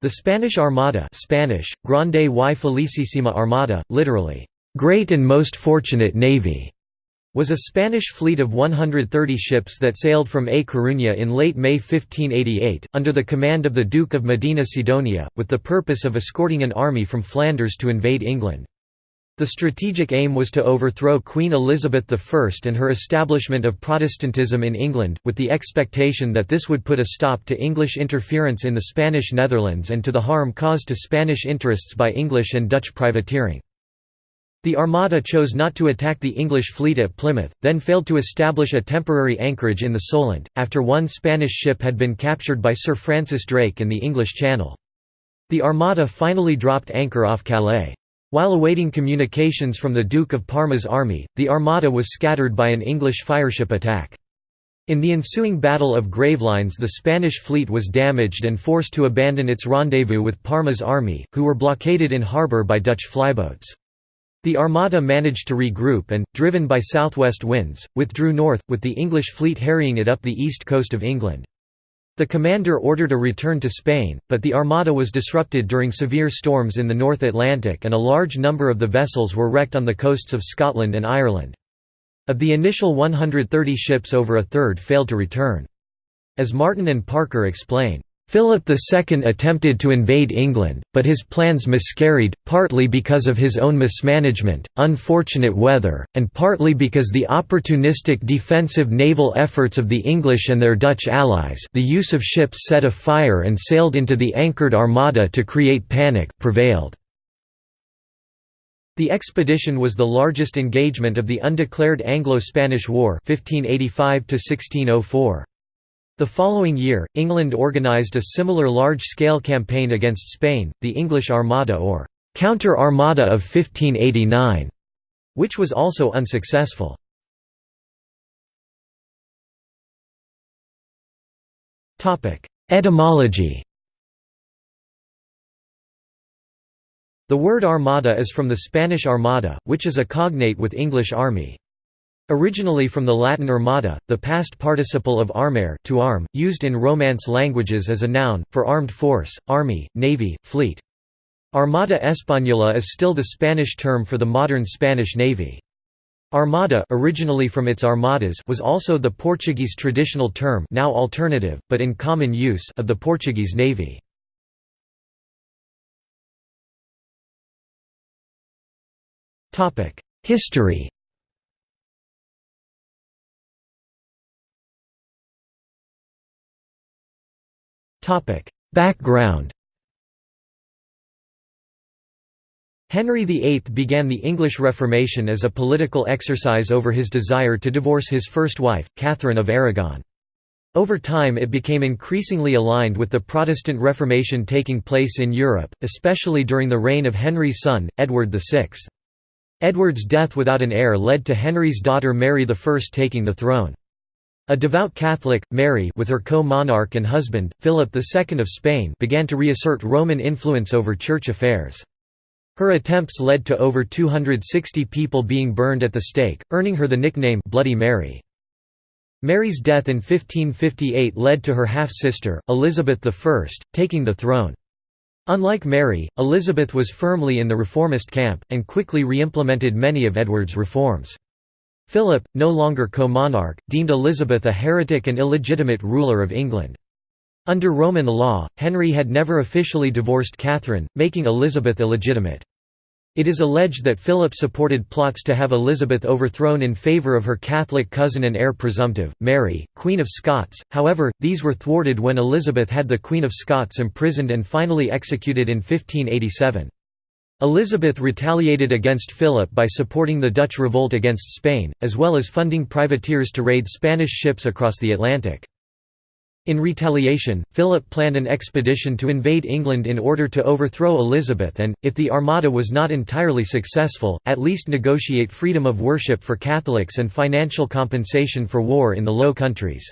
The Spanish Armada Spanish, Grande y Felicísima Armada, literally, "...great and most fortunate navy", was a Spanish fleet of 130 ships that sailed from A Coruña in late May 1588, under the command of the Duke of Medina Sidonia, with the purpose of escorting an army from Flanders to invade England. The strategic aim was to overthrow Queen Elizabeth I and her establishment of Protestantism in England, with the expectation that this would put a stop to English interference in the Spanish Netherlands and to the harm caused to Spanish interests by English and Dutch privateering. The Armada chose not to attack the English fleet at Plymouth, then failed to establish a temporary anchorage in the Solent, after one Spanish ship had been captured by Sir Francis Drake in the English Channel. The Armada finally dropped anchor off Calais. While awaiting communications from the Duke of Parma's army, the Armada was scattered by an English fireship attack. In the ensuing Battle of Gravelines the Spanish fleet was damaged and forced to abandon its rendezvous with Parma's army, who were blockaded in harbour by Dutch flyboats. The Armada managed to regroup and, driven by southwest winds, withdrew north, with the English fleet harrying it up the east coast of England. The commander ordered a return to Spain, but the Armada was disrupted during severe storms in the North Atlantic and a large number of the vessels were wrecked on the coasts of Scotland and Ireland. Of the initial 130 ships over a third failed to return. As Martin and Parker explain, Philip II attempted to invade England, but his plans miscarried, partly because of his own mismanagement, unfortunate weather, and partly because the opportunistic defensive naval efforts of the English and their Dutch allies the use of ships set afire and sailed into the anchored armada to create panic prevailed. The expedition was the largest engagement of the undeclared Anglo-Spanish War 1585 -1604. The following year, England organised a similar large-scale campaign against Spain, the English Armada or «Counter-Armada of 1589», which was also unsuccessful. Etymology The word armada is from the Spanish armada, which is a cognate with English army. Originally from the Latin armada, the past participle of armare to arm, used in Romance languages as a noun, for armed force, army, navy, fleet. Armada Española is still the Spanish term for the modern Spanish navy. Armada originally from its armadas was also the Portuguese traditional term now alternative, but in common use of the Portuguese navy. History Background Henry VIII began the English Reformation as a political exercise over his desire to divorce his first wife, Catherine of Aragon. Over time it became increasingly aligned with the Protestant Reformation taking place in Europe, especially during the reign of Henry's son, Edward VI. Edward's death without an heir led to Henry's daughter Mary I taking the throne. A devout Catholic, Mary with her co-monarch and husband, Philip II of Spain began to reassert Roman influence over church affairs. Her attempts led to over 260 people being burned at the stake, earning her the nickname Bloody Mary. Mary's death in 1558 led to her half-sister, Elizabeth I, taking the throne. Unlike Mary, Elizabeth was firmly in the reformist camp, and quickly re-implemented many of Edward's reforms. Philip, no longer co-monarch, deemed Elizabeth a heretic and illegitimate ruler of England. Under Roman law, Henry had never officially divorced Catherine, making Elizabeth illegitimate. It is alleged that Philip supported plots to have Elizabeth overthrown in favour of her Catholic cousin and heir presumptive, Mary, Queen of Scots, however, these were thwarted when Elizabeth had the Queen of Scots imprisoned and finally executed in 1587. Elizabeth retaliated against Philip by supporting the Dutch revolt against Spain, as well as funding privateers to raid Spanish ships across the Atlantic. In retaliation, Philip planned an expedition to invade England in order to overthrow Elizabeth and, if the Armada was not entirely successful, at least negotiate freedom of worship for Catholics and financial compensation for war in the Low Countries.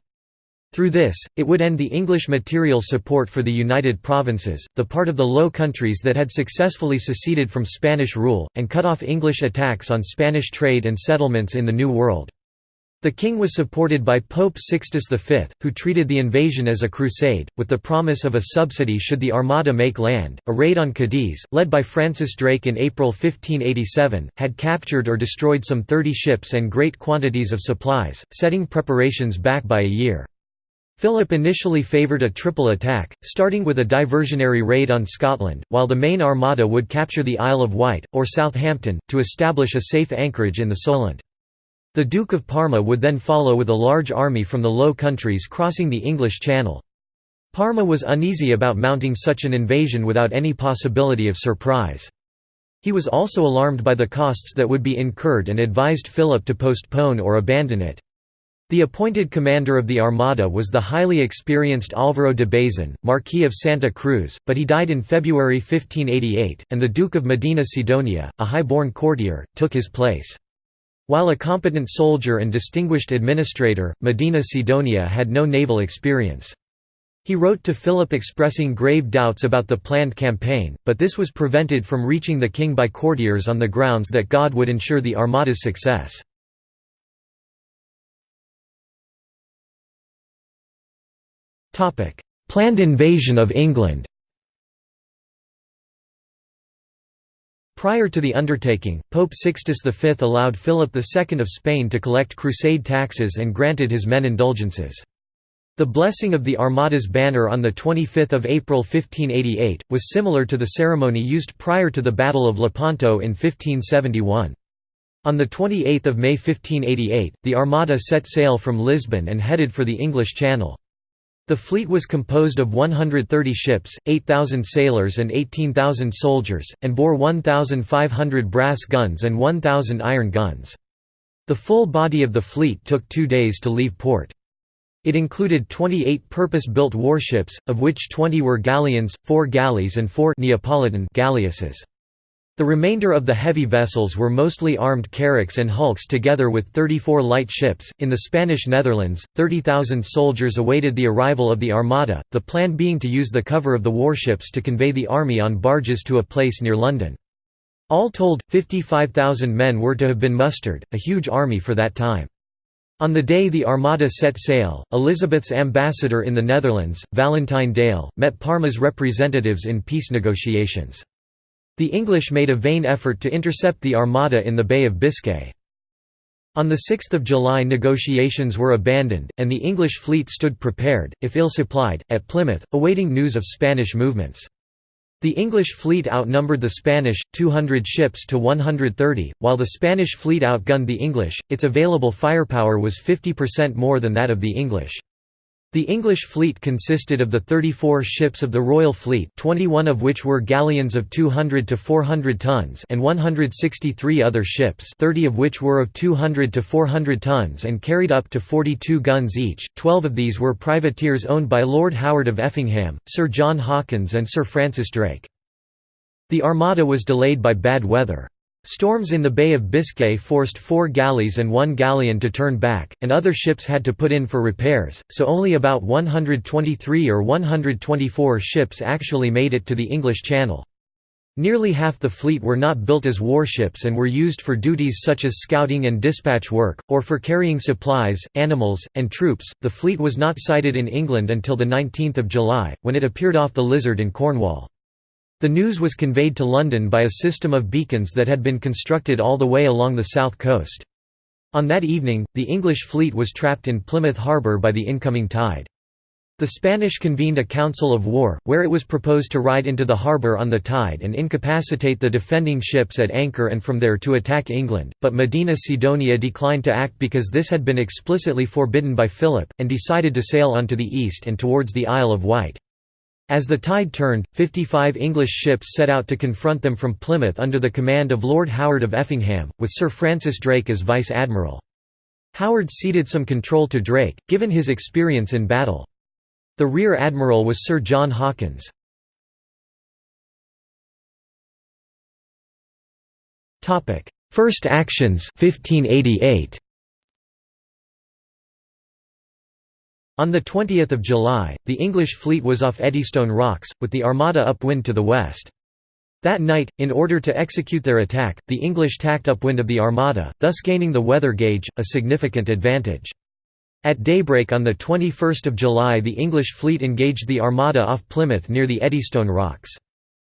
Through this, it would end the English material support for the United Provinces, the part of the Low Countries that had successfully seceded from Spanish rule, and cut off English attacks on Spanish trade and settlements in the New World. The king was supported by Pope Sixtus V, who treated the invasion as a crusade, with the promise of a subsidy should the Armada make land. A raid on Cadiz, led by Francis Drake in April 1587, had captured or destroyed some 30 ships and great quantities of supplies, setting preparations back by a year. Philip initially favoured a triple attack, starting with a diversionary raid on Scotland, while the main armada would capture the Isle of Wight, or Southampton, to establish a safe anchorage in the Solent. The Duke of Parma would then follow with a large army from the Low Countries crossing the English Channel. Parma was uneasy about mounting such an invasion without any possibility of surprise. He was also alarmed by the costs that would be incurred and advised Philip to postpone or abandon it. The appointed commander of the Armada was the highly experienced Álvaro de Bazan, Marquis of Santa Cruz, but he died in February 1588, and the Duke of Medina Sidonia, a high-born courtier, took his place. While a competent soldier and distinguished administrator, Medina Sidonia had no naval experience. He wrote to Philip expressing grave doubts about the planned campaign, but this was prevented from reaching the king by courtiers on the grounds that God would ensure the Armada's success. Planned invasion of England Prior to the undertaking, Pope Sixtus V allowed Philip II of Spain to collect crusade taxes and granted his men indulgences. The blessing of the Armada's banner on 25 April 1588, was similar to the ceremony used prior to the Battle of Lepanto in 1571. On 28 May 1588, the Armada set sail from Lisbon and headed for the English Channel. The fleet was composed of 130 ships, 8,000 sailors and 18,000 soldiers, and bore 1,500 brass guns and 1,000 iron guns. The full body of the fleet took two days to leave port. It included 28 purpose-built warships, of which 20 were galleons, 4 galleys and 4 Neapolitan galleasses. The remainder of the heavy vessels were mostly armed carracks and hulks together with 34 light ships. In the Spanish Netherlands, 30,000 soldiers awaited the arrival of the Armada, the plan being to use the cover of the warships to convey the army on barges to a place near London. All told, 55,000 men were to have been mustered, a huge army for that time. On the day the Armada set sail, Elizabeth's ambassador in the Netherlands, Valentine Dale, met Parma's representatives in peace negotiations. The English made a vain effort to intercept the Armada in the Bay of Biscay. On 6 July negotiations were abandoned, and the English fleet stood prepared, if ill-supplied, at Plymouth, awaiting news of Spanish movements. The English fleet outnumbered the Spanish, 200 ships to 130, while the Spanish fleet outgunned the English, its available firepower was 50% more than that of the English. The English fleet consisted of the 34 ships of the Royal Fleet 21 of which were galleons of 200 to 400 tons and 163 other ships 30 of which were of 200 to 400 tons and carried up to 42 guns each, 12 of these were privateers owned by Lord Howard of Effingham, Sir John Hawkins and Sir Francis Drake. The Armada was delayed by bad weather. Storms in the Bay of Biscay forced four galleys and one galleon to turn back, and other ships had to put in for repairs, so only about 123 or 124 ships actually made it to the English Channel. Nearly half the fleet were not built as warships and were used for duties such as scouting and dispatch work, or for carrying supplies, animals, and troops. The fleet was not sighted in England until 19 July, when it appeared off the Lizard in Cornwall. The news was conveyed to London by a system of beacons that had been constructed all the way along the south coast. On that evening, the English fleet was trapped in Plymouth harbour by the incoming tide. The Spanish convened a council of war, where it was proposed to ride into the harbour on the tide and incapacitate the defending ships at anchor and from there to attack England, but Medina Sidonia declined to act because this had been explicitly forbidden by Philip, and decided to sail on to the east and towards the Isle of Wight. As the tide turned, 55 English ships set out to confront them from Plymouth under the command of Lord Howard of Effingham, with Sir Francis Drake as vice-admiral. Howard ceded some control to Drake, given his experience in battle. The rear admiral was Sir John Hawkins. First actions 1588. On 20 July, the English fleet was off Eddystone Rocks, with the Armada upwind to the west. That night, in order to execute their attack, the English tacked upwind of the Armada, thus gaining the weather gauge, a significant advantage. At daybreak on 21 July the English fleet engaged the Armada off Plymouth near the Eddystone Rocks.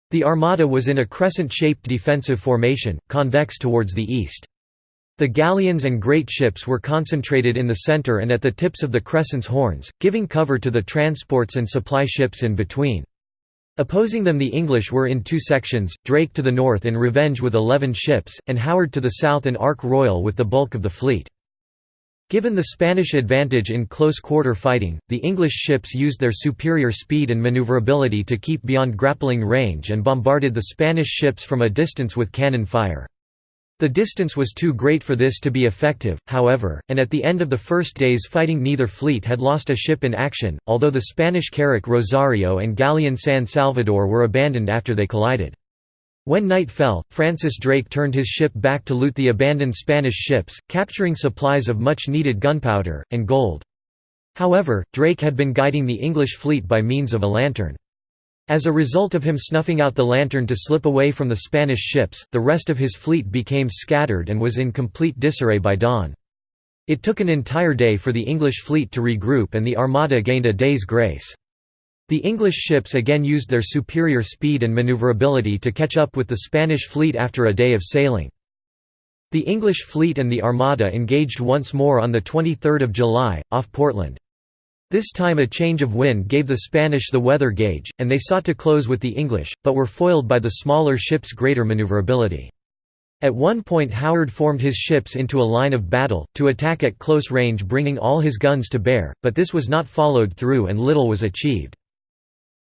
The Armada was in a crescent-shaped defensive formation, convex towards the east. The galleons and great ships were concentrated in the centre and at the tips of the crescent's horns, giving cover to the transports and supply ships in between. Opposing them the English were in two sections, Drake to the north in Revenge with eleven ships, and Howard to the south in Ark Royal with the bulk of the fleet. Given the Spanish advantage in close-quarter fighting, the English ships used their superior speed and maneuverability to keep beyond grappling range and bombarded the Spanish ships from a distance with cannon fire. The distance was too great for this to be effective, however, and at the end of the first day's fighting neither fleet had lost a ship in action, although the Spanish carrack Rosario and galleon San Salvador were abandoned after they collided. When night fell, Francis Drake turned his ship back to loot the abandoned Spanish ships, capturing supplies of much-needed gunpowder, and gold. However, Drake had been guiding the English fleet by means of a lantern. As a result of him snuffing out the lantern to slip away from the Spanish ships, the rest of his fleet became scattered and was in complete disarray by dawn. It took an entire day for the English fleet to regroup and the Armada gained a day's grace. The English ships again used their superior speed and maneuverability to catch up with the Spanish fleet after a day of sailing. The English fleet and the Armada engaged once more on 23 July, off Portland. This time a change of wind gave the Spanish the weather gauge, and they sought to close with the English, but were foiled by the smaller ships' greater maneuverability. At one point Howard formed his ships into a line of battle, to attack at close range bringing all his guns to bear, but this was not followed through and little was achieved.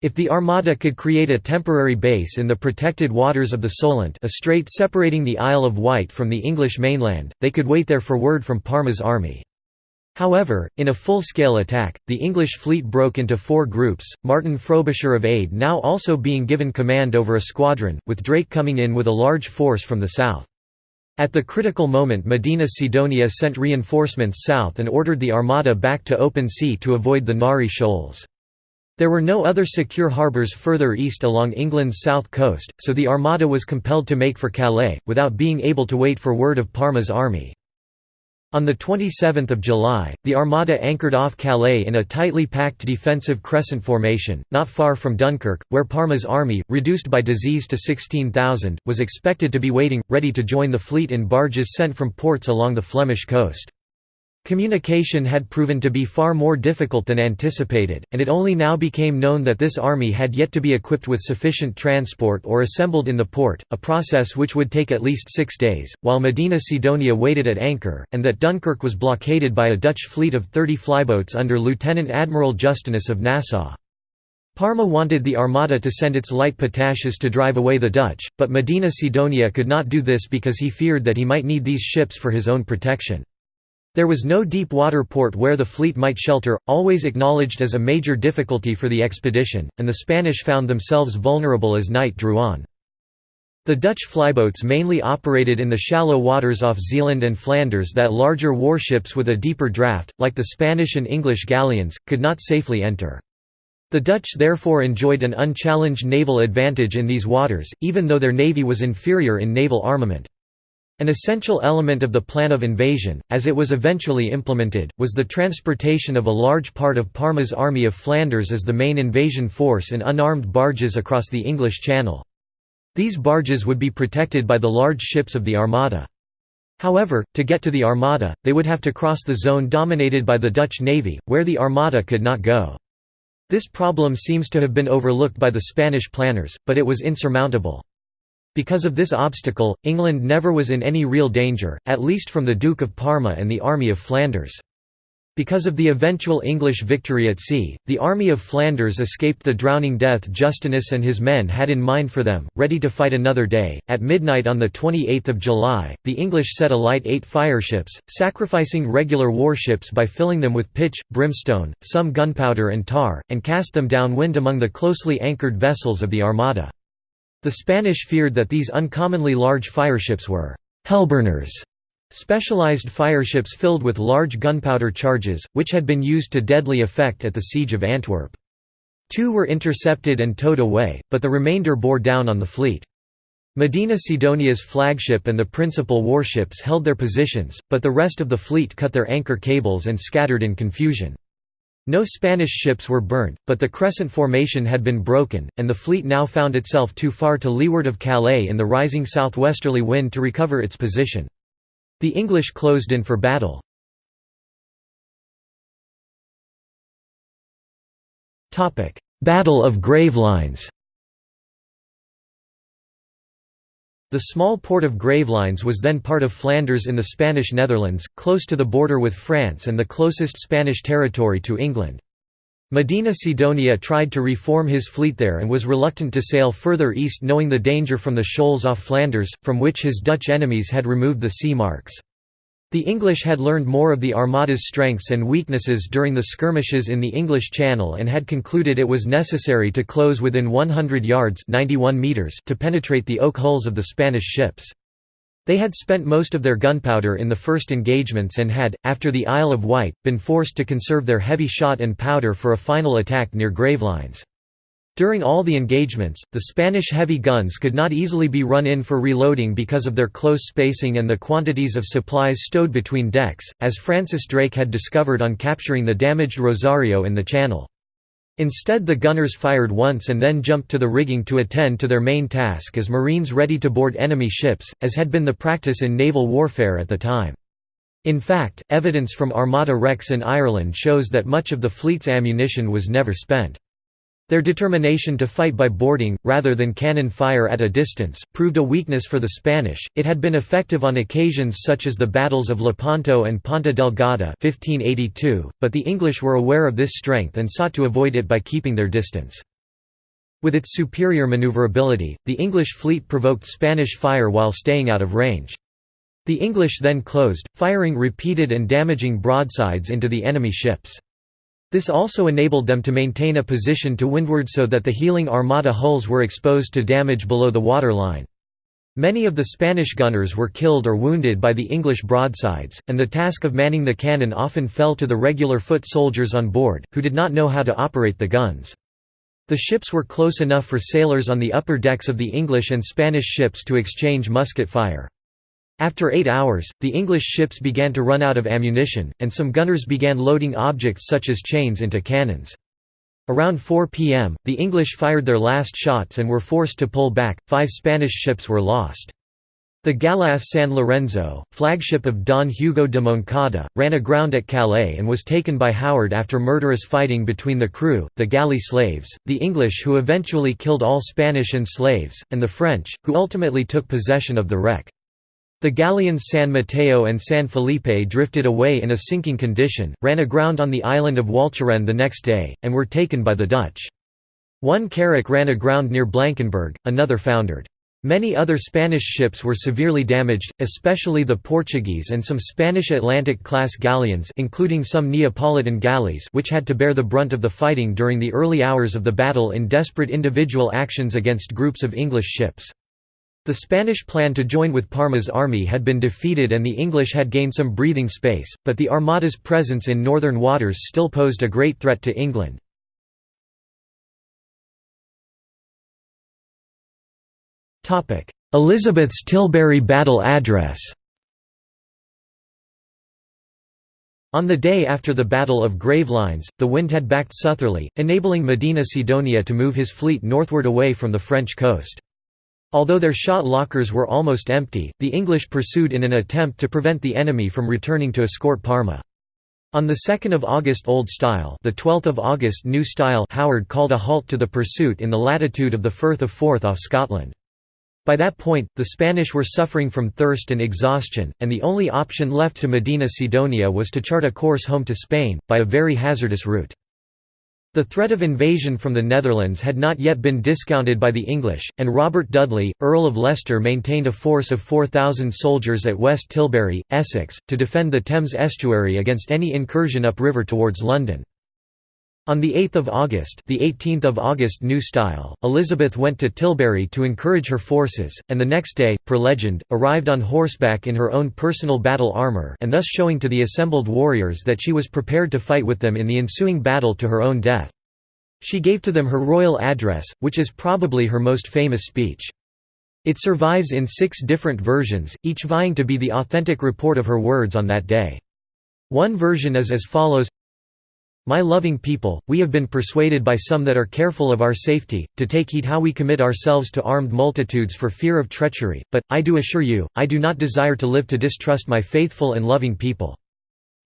If the Armada could create a temporary base in the protected waters of the Solent a strait separating the Isle of Wight from the English mainland, they could wait there for word from Parma's army. However, in a full-scale attack, the English fleet broke into four groups, Martin Frobisher of Aid now also being given command over a squadron, with Drake coming in with a large force from the south. At the critical moment Medina Sidonia sent reinforcements south and ordered the Armada back to open sea to avoid the Nares Shoals. There were no other secure harbours further east along England's south coast, so the Armada was compelled to make for Calais, without being able to wait for word of Parma's army. On 27 July, the Armada anchored off Calais in a tightly packed defensive crescent formation, not far from Dunkirk, where Parma's army, reduced by disease to 16,000, was expected to be waiting, ready to join the fleet in barges sent from ports along the Flemish coast. Communication had proven to be far more difficult than anticipated, and it only now became known that this army had yet to be equipped with sufficient transport or assembled in the port, a process which would take at least six days, while Medina Sidonia waited at anchor, and that Dunkirk was blockaded by a Dutch fleet of 30 flyboats under Lieutenant Admiral Justinus of Nassau. Parma wanted the Armada to send its light pataches to drive away the Dutch, but Medina Sidonia could not do this because he feared that he might need these ships for his own protection. There was no deep water port where the fleet might shelter, always acknowledged as a major difficulty for the expedition, and the Spanish found themselves vulnerable as night drew on. The Dutch flyboats mainly operated in the shallow waters off Zeeland and Flanders that larger warships with a deeper draft, like the Spanish and English galleons, could not safely enter. The Dutch therefore enjoyed an unchallenged naval advantage in these waters, even though their navy was inferior in naval armament. An essential element of the plan of invasion, as it was eventually implemented, was the transportation of a large part of Parma's Army of Flanders as the main invasion force in unarmed barges across the English Channel. These barges would be protected by the large ships of the Armada. However, to get to the Armada, they would have to cross the zone dominated by the Dutch navy, where the Armada could not go. This problem seems to have been overlooked by the Spanish planners, but it was insurmountable. Because of this obstacle, England never was in any real danger, at least from the Duke of Parma and the Army of Flanders. Because of the eventual English victory at sea, the Army of Flanders escaped the drowning death Justinus and his men had in mind for them, ready to fight another day. At midnight on 28 July, the English set alight eight fireships, sacrificing regular warships by filling them with pitch, brimstone, some gunpowder and tar, and cast them downwind among the closely anchored vessels of the Armada. The Spanish feared that these uncommonly large fireships were «hellburners», specialized fireships filled with large gunpowder charges, which had been used to deadly effect at the Siege of Antwerp. Two were intercepted and towed away, but the remainder bore down on the fleet. Medina Sidonia's flagship and the principal warships held their positions, but the rest of the fleet cut their anchor cables and scattered in confusion. No Spanish ships were burnt, but the crescent formation had been broken, and the fleet now found itself too far to leeward of Calais in the rising southwesterly wind to recover its position. The English closed in for battle. Battle of Gravelines The small port of Gravelines was then part of Flanders in the Spanish Netherlands, close to the border with France and the closest Spanish territory to England. Medina Sidonia tried to reform his fleet there and was reluctant to sail further east knowing the danger from the shoals off Flanders, from which his Dutch enemies had removed the sea marks. The English had learned more of the Armada's strengths and weaknesses during the skirmishes in the English Channel and had concluded it was necessary to close within 100 yards 91 meters to penetrate the oak hulls of the Spanish ships. They had spent most of their gunpowder in the first engagements and had, after the Isle of Wight, been forced to conserve their heavy shot and powder for a final attack near Gravelines. During all the engagements, the Spanish heavy guns could not easily be run in for reloading because of their close spacing and the quantities of supplies stowed between decks, as Francis Drake had discovered on capturing the damaged Rosario in the Channel. Instead the gunners fired once and then jumped to the rigging to attend to their main task as marines ready to board enemy ships, as had been the practice in naval warfare at the time. In fact, evidence from Armada wrecks in Ireland shows that much of the fleet's ammunition was never spent. Their determination to fight by boarding, rather than cannon fire at a distance, proved a weakness for the Spanish. It had been effective on occasions such as the battles of Lepanto and Ponta Delgada 1582, but the English were aware of this strength and sought to avoid it by keeping their distance. With its superior maneuverability, the English fleet provoked Spanish fire while staying out of range. The English then closed, firing repeated and damaging broadsides into the enemy ships. This also enabled them to maintain a position to windward so that the heeling Armada hulls were exposed to damage below the waterline. Many of the Spanish gunners were killed or wounded by the English broadsides, and the task of manning the cannon often fell to the regular foot soldiers on board, who did not know how to operate the guns. The ships were close enough for sailors on the upper decks of the English and Spanish ships to exchange musket fire. After eight hours, the English ships began to run out of ammunition, and some gunners began loading objects such as chains into cannons. Around 4 p.m., the English fired their last shots and were forced to pull back. Five Spanish ships were lost. The Galleass San Lorenzo, flagship of Don Hugo de Moncada, ran aground at Calais and was taken by Howard after murderous fighting between the crew, the galley slaves, the English who eventually killed all Spanish and slaves, and the French, who ultimately took possession of the wreck. The galleons San Mateo and San Felipe drifted away in a sinking condition, ran aground on the island of Walcheren the next day, and were taken by the Dutch. One carrack ran aground near Blankenberg, another foundered. Many other Spanish ships were severely damaged, especially the Portuguese and some Spanish Atlantic-class galleons including some Neapolitan galleys which had to bear the brunt of the fighting during the early hours of the battle in desperate individual actions against groups of English ships. The Spanish plan to join with Parma's army had been defeated and the English had gained some breathing space, but the Armada's presence in northern waters still posed a great threat to England. Elizabeth's Tilbury Battle Address On the day after the Battle of Gravelines, the wind had backed southerly, enabling Medina Sidonia to move his fleet northward away from the French coast. Although their shot lockers were almost empty, the English pursued in an attempt to prevent the enemy from returning to escort Parma. On 2 August Old Style the 12th of August New Style Howard called a halt to the pursuit in the latitude of the Firth of Forth off Scotland. By that point, the Spanish were suffering from thirst and exhaustion, and the only option left to Medina Sidonia was to chart a course home to Spain, by a very hazardous route. The threat of invasion from the Netherlands had not yet been discounted by the English, and Robert Dudley, Earl of Leicester maintained a force of 4,000 soldiers at West Tilbury, Essex, to defend the Thames estuary against any incursion upriver towards London. On 8 August the 18th of August New Style, Elizabeth went to Tilbury to encourage her forces, and the next day, per legend, arrived on horseback in her own personal battle armour and thus showing to the assembled warriors that she was prepared to fight with them in the ensuing battle to her own death. She gave to them her royal address, which is probably her most famous speech. It survives in six different versions, each vying to be the authentic report of her words on that day. One version is as follows my loving people, we have been persuaded by some that are careful of our safety, to take heed how we commit ourselves to armed multitudes for fear of treachery, but, I do assure you, I do not desire to live to distrust my faithful and loving people.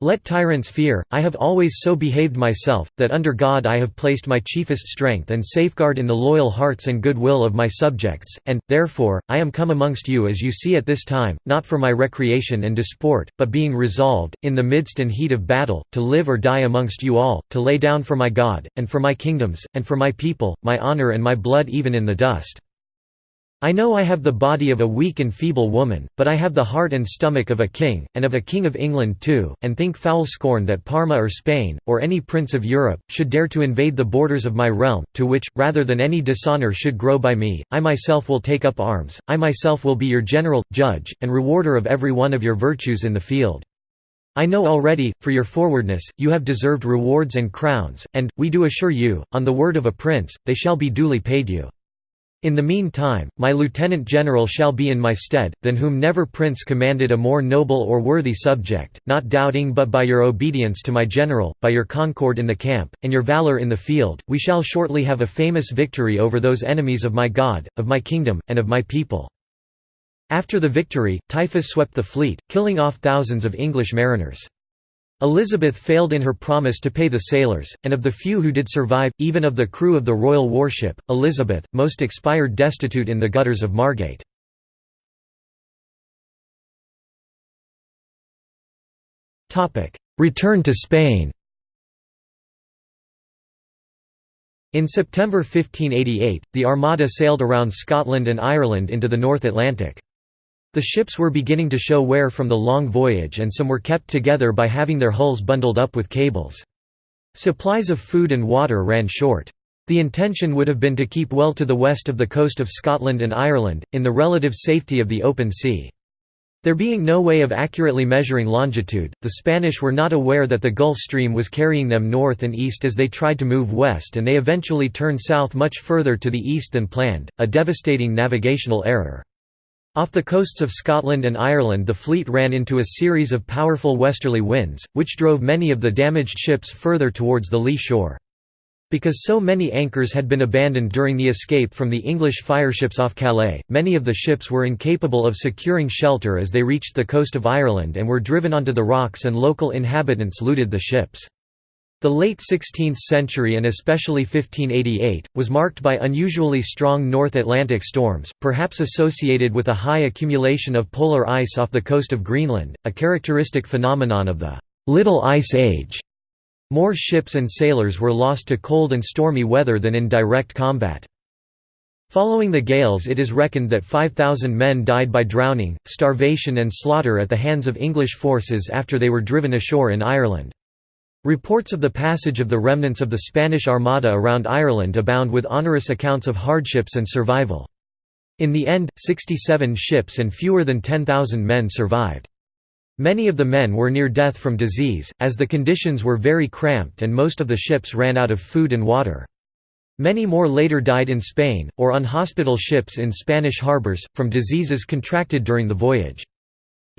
Let tyrants fear, I have always so behaved myself, that under God I have placed my chiefest strength and safeguard in the loyal hearts and good will of my subjects, and, therefore, I am come amongst you as you see at this time, not for my recreation and disport, but being resolved, in the midst and heat of battle, to live or die amongst you all, to lay down for my God, and for my kingdoms, and for my people, my honour and my blood even in the dust. I know I have the body of a weak and feeble woman, but I have the heart and stomach of a king, and of a king of England too, and think foul scorn that Parma or Spain, or any prince of Europe, should dare to invade the borders of my realm, to which, rather than any dishonour should grow by me, I myself will take up arms, I myself will be your general, judge, and rewarder of every one of your virtues in the field. I know already, for your forwardness, you have deserved rewards and crowns, and, we do assure you, on the word of a prince, they shall be duly paid you. In the mean time, my lieutenant general shall be in my stead, than whom never prince commanded a more noble or worthy subject, not doubting but by your obedience to my general, by your concord in the camp, and your valour in the field, we shall shortly have a famous victory over those enemies of my God, of my kingdom, and of my people." After the victory, typhus swept the fleet, killing off thousands of English mariners. Elizabeth failed in her promise to pay the sailors, and of the few who did survive, even of the crew of the royal warship, Elizabeth, most expired destitute in the gutters of Margate. Return to Spain In September 1588, the Armada sailed around Scotland and Ireland into the North Atlantic. The ships were beginning to show wear from the long voyage and some were kept together by having their hulls bundled up with cables. Supplies of food and water ran short. The intention would have been to keep well to the west of the coast of Scotland and Ireland, in the relative safety of the open sea. There being no way of accurately measuring longitude, the Spanish were not aware that the Gulf Stream was carrying them north and east as they tried to move west and they eventually turned south much further to the east than planned, a devastating navigational error. Off the coasts of Scotland and Ireland the fleet ran into a series of powerful westerly winds, which drove many of the damaged ships further towards the lee shore. Because so many anchors had been abandoned during the escape from the English fireships off Calais, many of the ships were incapable of securing shelter as they reached the coast of Ireland and were driven onto the rocks and local inhabitants looted the ships. The late 16th century and especially 1588, was marked by unusually strong North Atlantic storms, perhaps associated with a high accumulation of polar ice off the coast of Greenland, a characteristic phenomenon of the «Little Ice Age». More ships and sailors were lost to cold and stormy weather than in direct combat. Following the gales it is reckoned that 5,000 men died by drowning, starvation and slaughter at the hands of English forces after they were driven ashore in Ireland. Reports of the passage of the remnants of the Spanish Armada around Ireland abound with onerous accounts of hardships and survival. In the end, 67 ships and fewer than 10,000 men survived. Many of the men were near death from disease, as the conditions were very cramped and most of the ships ran out of food and water. Many more later died in Spain, or on hospital ships in Spanish harbours, from diseases contracted during the voyage.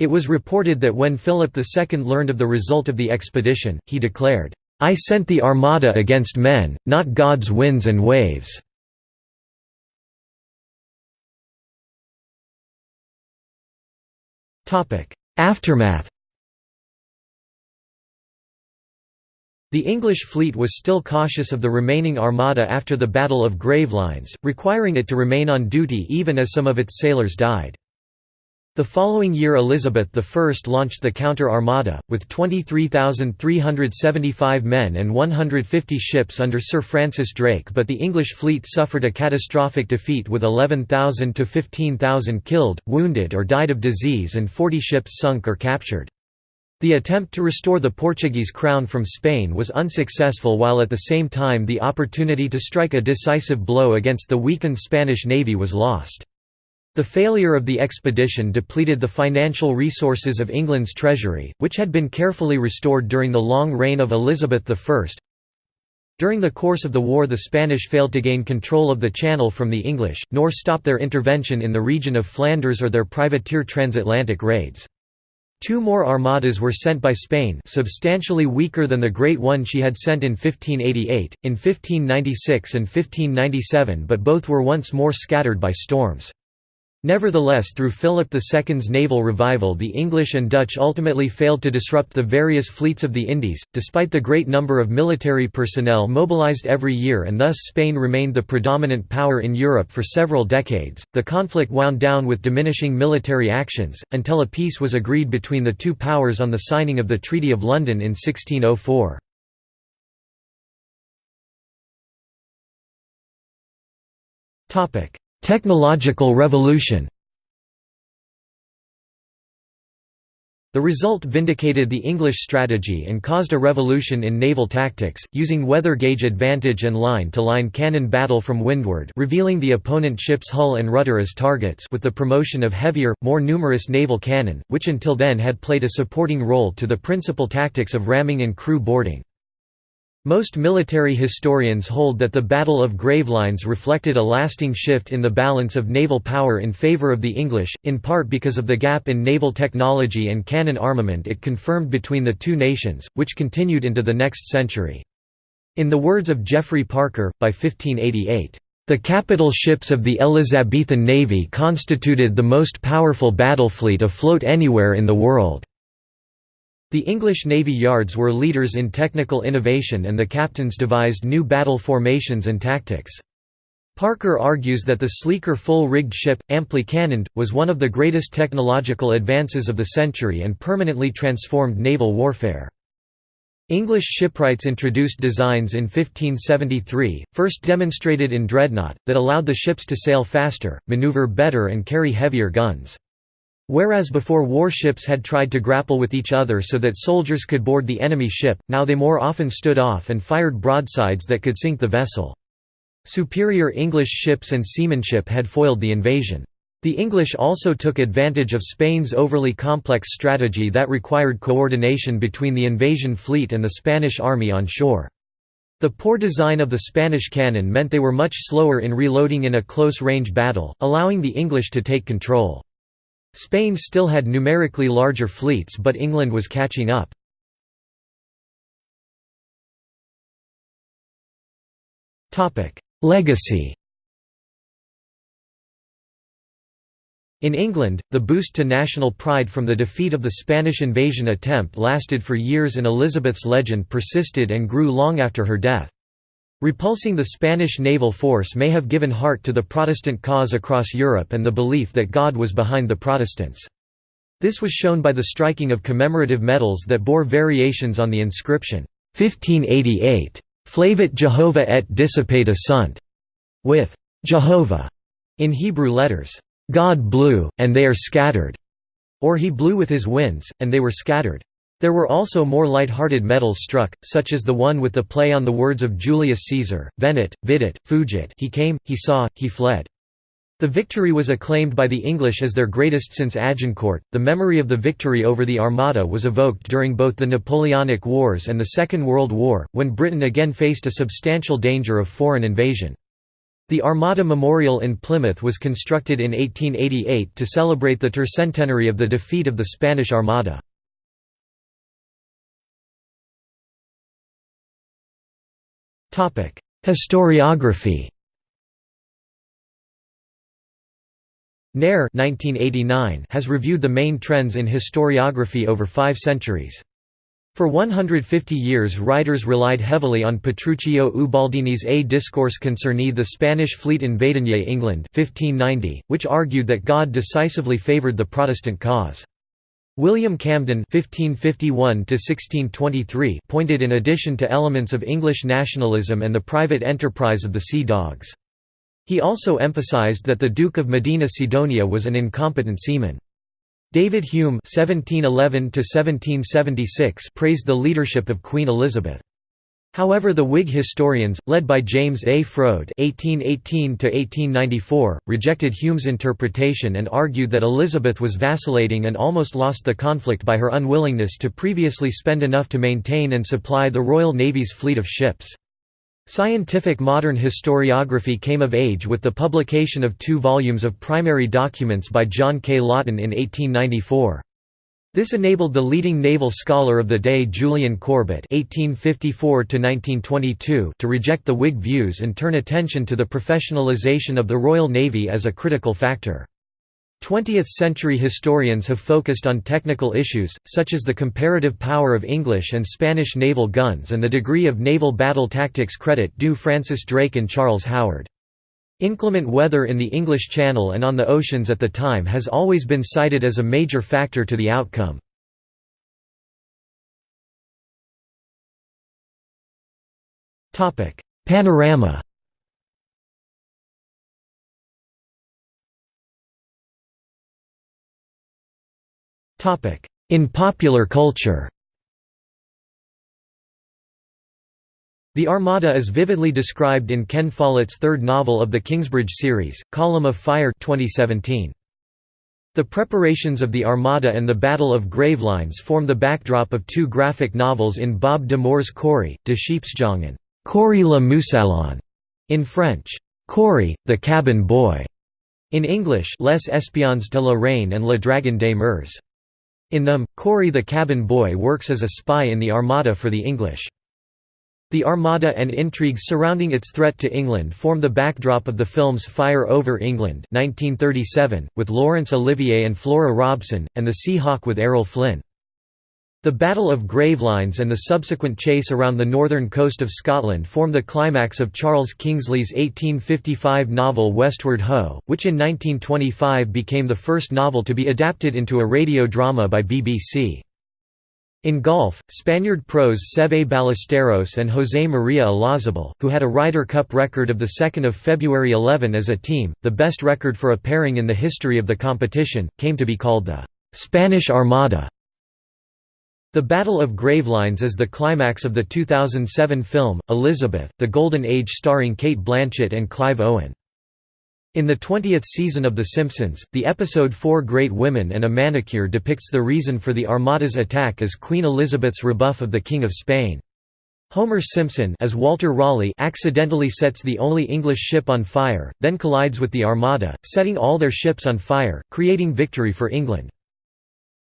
It was reported that when Philip II learned of the result of the expedition, he declared, "'I sent the armada against men, not God's winds and waves." Aftermath The English fleet was still cautious of the remaining armada after the Battle of Gravelines, requiring it to remain on duty even as some of its sailors died. The following year Elizabeth I launched the counter-armada, with 23,375 men and 150 ships under Sir Francis Drake but the English fleet suffered a catastrophic defeat with 11,000 to 15,000 killed, wounded or died of disease and 40 ships sunk or captured. The attempt to restore the Portuguese crown from Spain was unsuccessful while at the same time the opportunity to strike a decisive blow against the weakened Spanish navy was lost. The failure of the expedition depleted the financial resources of England's treasury, which had been carefully restored during the long reign of Elizabeth I. During the course of the war the Spanish failed to gain control of the Channel from the English, nor stop their intervention in the region of Flanders or their privateer transatlantic raids. Two more armadas were sent by Spain substantially weaker than the great one she had sent in 1588, in 1596 and 1597 but both were once more scattered by storms. Nevertheless through Philip II's naval revival the English and Dutch ultimately failed to disrupt the various fleets of the Indies, despite the great number of military personnel mobilized every year and thus Spain remained the predominant power in Europe for several decades. The conflict wound down with diminishing military actions, until a peace was agreed between the two powers on the signing of the Treaty of London in 1604. Technological revolution The result vindicated the English strategy and caused a revolution in naval tactics, using weather gauge advantage and line-to-line -line cannon battle from windward revealing the opponent ship's hull and rudder as targets with the promotion of heavier, more numerous naval cannon, which until then had played a supporting role to the principal tactics of ramming and crew boarding. Most military historians hold that the Battle of Gravelines reflected a lasting shift in the balance of naval power in favour of the English, in part because of the gap in naval technology and cannon armament it confirmed between the two nations, which continued into the next century. In the words of Geoffrey Parker, by 1588, "...the capital ships of the Elizabethan navy constituted the most powerful battle fleet afloat anywhere in the world." The English Navy yards were leaders in technical innovation and the captains devised new battle formations and tactics. Parker argues that the sleeker full-rigged ship, amply cannoned, was one of the greatest technological advances of the century and permanently transformed naval warfare. English shipwrights introduced designs in 1573, first demonstrated in Dreadnought, that allowed the ships to sail faster, maneuver better and carry heavier guns. Whereas before warships had tried to grapple with each other so that soldiers could board the enemy ship, now they more often stood off and fired broadsides that could sink the vessel. Superior English ships and seamanship had foiled the invasion. The English also took advantage of Spain's overly complex strategy that required coordination between the invasion fleet and the Spanish army on shore. The poor design of the Spanish cannon meant they were much slower in reloading in a close-range battle, allowing the English to take control. Spain still had numerically larger fleets but England was catching up. Legacy In England, the boost to national pride from the defeat of the Spanish invasion attempt lasted for years and Elizabeth's legend persisted and grew long after her death. Repulsing the Spanish naval force may have given heart to the Protestant cause across Europe and the belief that God was behind the Protestants. This was shown by the striking of commemorative medals that bore variations on the inscription, 1588, Flavit Jehovah et dissipata sunt, with Jehovah in Hebrew letters. God blew, and they are scattered, or he blew with his winds, and they were scattered. There were also more light-hearted medals struck, such as the one with the play on the words of Julius Caesar, venit, vidit, fugit he came, he saw, he fled. The victory was acclaimed by the English as their greatest since Agincourt. The memory of the victory over the Armada was evoked during both the Napoleonic Wars and the Second World War, when Britain again faced a substantial danger of foreign invasion. The Armada Memorial in Plymouth was constructed in 1888 to celebrate the tercentenary of the defeat of the Spanish Armada. Historiography Nair has reviewed the main trends in historiography over five centuries. For 150 years writers relied heavily on Petruccio Ubaldini's A Discourse concerning the Spanish fleet in invading England 1590, which argued that God decisively favoured the Protestant cause. William Camden (1551–1623) pointed in addition to elements of English nationalism and the private enterprise of the Sea Dogs. He also emphasized that the Duke of Medina Sidonia was an incompetent seaman. David Hume (1711–1776) praised the leadership of Queen Elizabeth. However the Whig historians, led by James A. Froude (1818–1894), rejected Hume's interpretation and argued that Elizabeth was vacillating and almost lost the conflict by her unwillingness to previously spend enough to maintain and supply the Royal Navy's fleet of ships. Scientific modern historiography came of age with the publication of two volumes of primary documents by John K. Laughton in 1894. This enabled the leading naval scholar of the day Julian Corbett (1854–1922) to reject the Whig views and turn attention to the professionalization of the Royal Navy as a critical factor. 20th-century historians have focused on technical issues, such as the comparative power of English and Spanish naval guns and the degree of naval battle tactics credit due Francis Drake and Charles Howard. Inclement weather in the English Channel and on the oceans at the time has always been cited as a major factor to the outcome. Panorama In popular culture The Armada is vividly described in Ken Follett's third novel of the Kingsbridge series, Column of Fire 2017. The preparations of the Armada and the Battle of Gravelines form the backdrop of two graphic novels in Bob de Moor's Corrie, de Scheepsjongen, Corrie le Mousaillon, in French, Cory, the Cabin Boy, in English Les Espions de la Reine and Le Dragon des Mers. In them, Cory the cabin boy works as a spy in the Armada for the English. The Armada and intrigues surrounding its threat to England form the backdrop of the films Fire Over England 1937, with Laurence Olivier and Flora Robson, and The Seahawk with Errol Flynn. The Battle of Gravelines and the subsequent chase around the northern coast of Scotland form the climax of Charles Kingsley's 1855 novel Westward Ho, which in 1925 became the first novel to be adapted into a radio drama by BBC. In golf, Spaniard pros Seve Ballesteros and José María Olazabal, who had a Ryder Cup record of 2 February 11 as a team, the best record for a pairing in the history of the competition, came to be called the «Spanish Armada». The Battle of Gravelines is the climax of the 2007 film, Elizabeth, The Golden Age starring Cate Blanchett and Clive Owen. In the 20th season of The Simpsons, the episode Four Great Women and a Manicure depicts the reason for the Armada's attack as Queen Elizabeth's rebuff of the King of Spain. Homer Simpson as Walter Raleigh accidentally sets the only English ship on fire, then collides with the Armada, setting all their ships on fire, creating victory for England.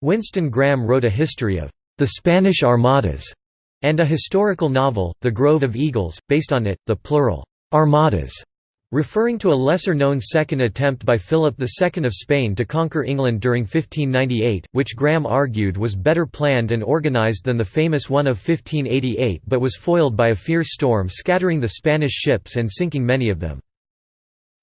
Winston Graham wrote a history of the Spanish Armadas, and a historical novel, The Grove of Eagles, based on it, the plural, Armadas, referring to a lesser-known second attempt by Philip II of Spain to conquer England during 1598, which Graham argued was better planned and organised than the famous one of 1588 but was foiled by a fierce storm scattering the Spanish ships and sinking many of them.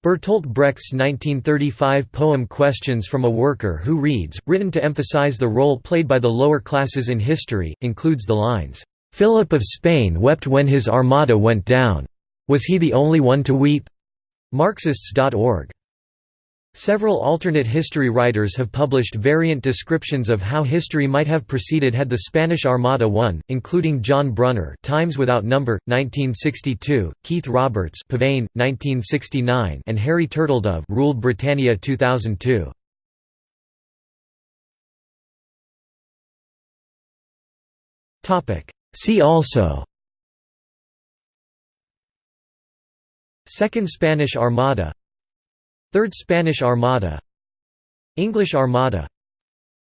Bertolt Brecht's 1935 poem Questions from a Worker Who Reads, written to emphasize the role played by the lower classes in history, includes the lines, "'Philip of Spain wept when his armada went down. Was he the only one to weep?' Marxists.org Several alternate history writers have published variant descriptions of how history might have proceeded had the Spanish Armada won, including John Brunner Times Without Number, 1962, Keith Roberts Pavane, 1969 and Harry Turtledove Ruled Britannia 2002. See also Second Spanish Armada. Third Spanish Armada. English Armada.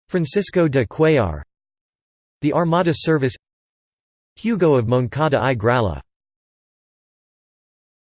Francisco de Cuellar. The Armada Service. Hugo of Moncada y Gralla